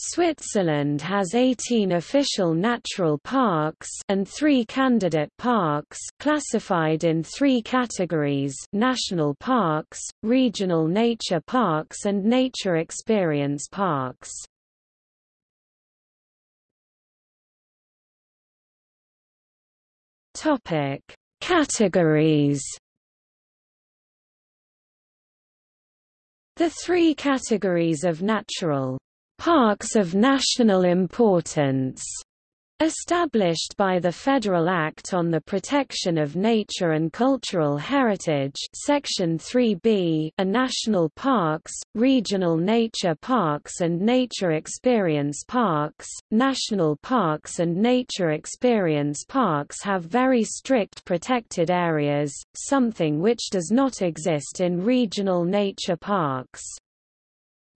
Switzerland has 18 official natural parks and 3 candidate parks classified in 3 categories national parks, regional nature parks and nature experience parks. Topic: Categories The three categories of natural parks of national importance Established by the Federal Act on the Protection of Nature and Cultural Heritage Section 3B are national parks, regional nature parks and nature experience parks. National parks and nature experience parks have very strict protected areas, something which does not exist in regional nature parks.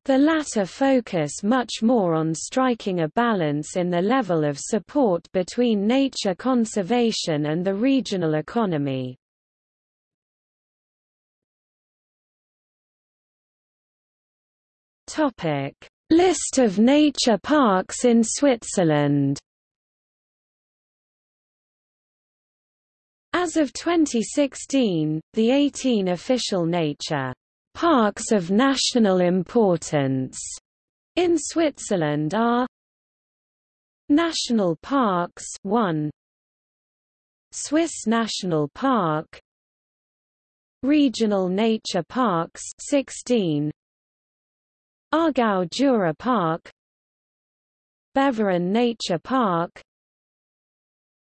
The latter focus much more on striking a balance in the level of support between nature conservation and the regional economy. List of nature parks in Switzerland As of 2016, the 18 official nature Parks of national importance in Switzerland are National Parks 1 Swiss National Park. Regional Nature Parks 16 Aargau Jura Park. Beverin Nature Park.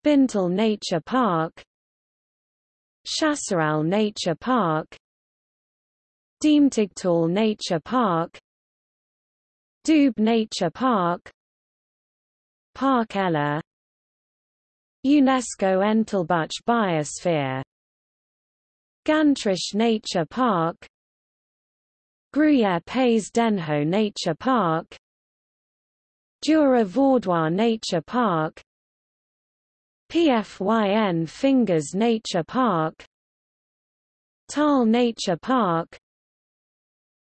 Binntal Nature Park. Chasseral Nature Park Diemtigtal Nature Park. Doubs Nature Park. Parc Ela. UNESCO Entlebuch Biosphere. Gantrisch Nature Park. Gruyere Pays d'Enhaut Nature Park. Jura Vaudois Nature Park. PFYN Finges Nature Park. Thal Nature Park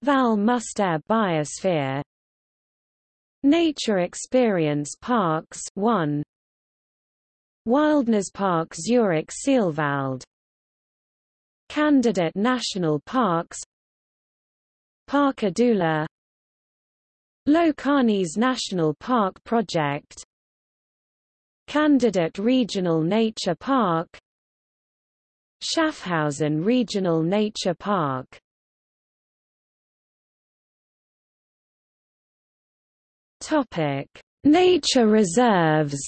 Val Müstair Biosphere. Nature Experience Parks 1 Wildnispark Zurich Sihlwald Candidate National Parks. Parc Adula Locarnese National Park Project. Candidate Regional Nature Park. Schaffhausen Regional Nature Park Topic: Nature reserves.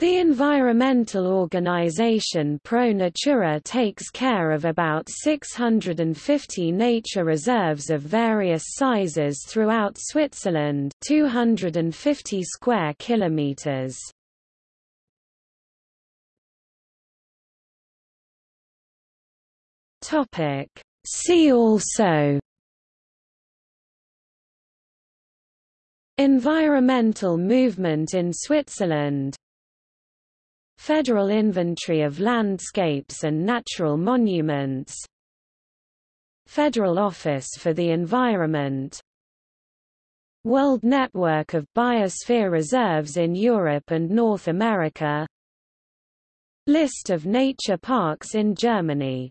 The environmental organization Pro Natura takes care of about 650 nature reserves of various sizes throughout Switzerland, 250 square kilometers. Topic: See also Environmental movement in Switzerland. Federal Inventory of Landscapes and Natural Monuments. Federal Office for the Environment. World Network of Biosphere Reserves in Europe and North America. List of nature parks in Germany